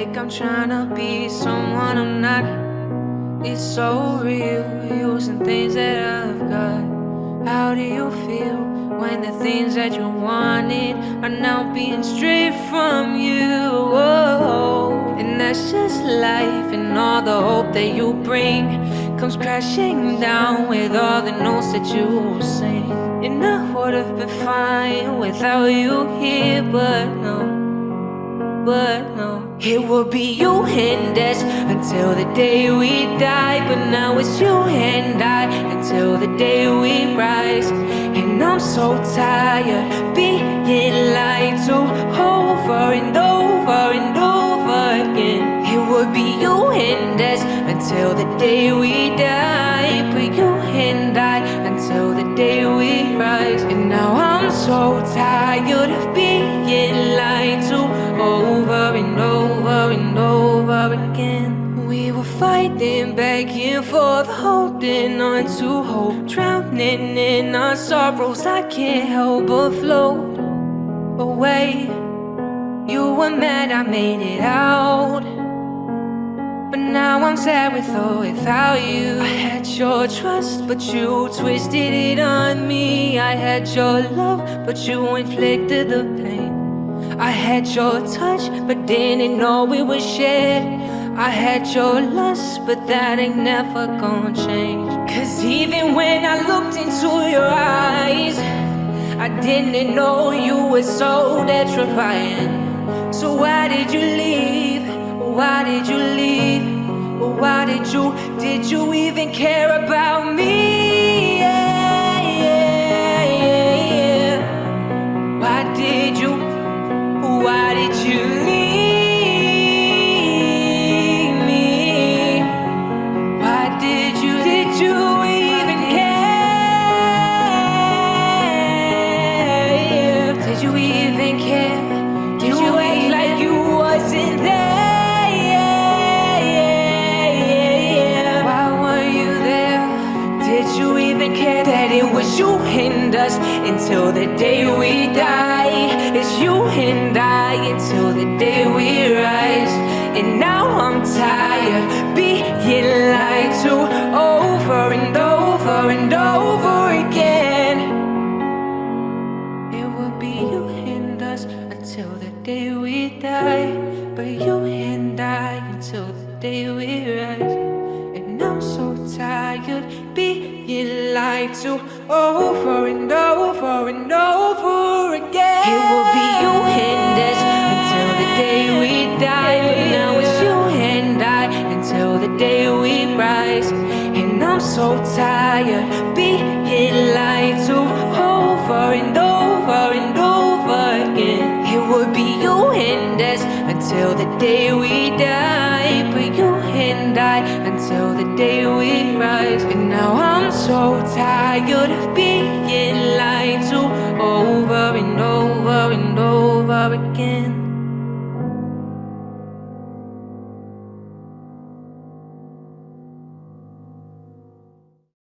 Like I'm trying to be someone I'm not. It's so real, using things that I've got. How do you feel when the things that you wanted are now being stripped from you? Oh, and that's just life, and all the hope that you bring comes crashing down with all the notes that you sing. And I would have been fine without you here, but no but no. It will be you and us until the day we die. But now it's you and I until the day we rise. And I'm so tired being lied to over and over and over again. It will be you and us until the day we die. But you and I until the day we rise. And now I'm so tired of being fighting, begging for the holding on to hope. Drowning in our sorrows, I can't help but float away. You were mad I made it out. But now I'm sad with or without you. I had your trust, but you twisted it on me. I had your love, but you inflicted the pain. I had your touch, but didn't know it was shared I had your lust, but that ain't never gonna change Cause even when I looked into your eyes I didn't know you were so detrifying So why did you leave? Why did you leave? Why did you, did you even care about me? And us until the day we die? It's you and I until the day we rise. And now I'm tired being lied to Over and over and over again. It will be you and us until the day we die. But you and I until the day we rise. And I'm so tired being lied to Oh, over and oh, over and oh, over again. It will be you and us until the day we die. But now it's you and I Until the day we rise. And I'm so tired Being lied to. Over and over and over again. It would be you and us Until the day we die. But you and I Until the day we rise. And now I'm so tired of being lied to Over and over and over again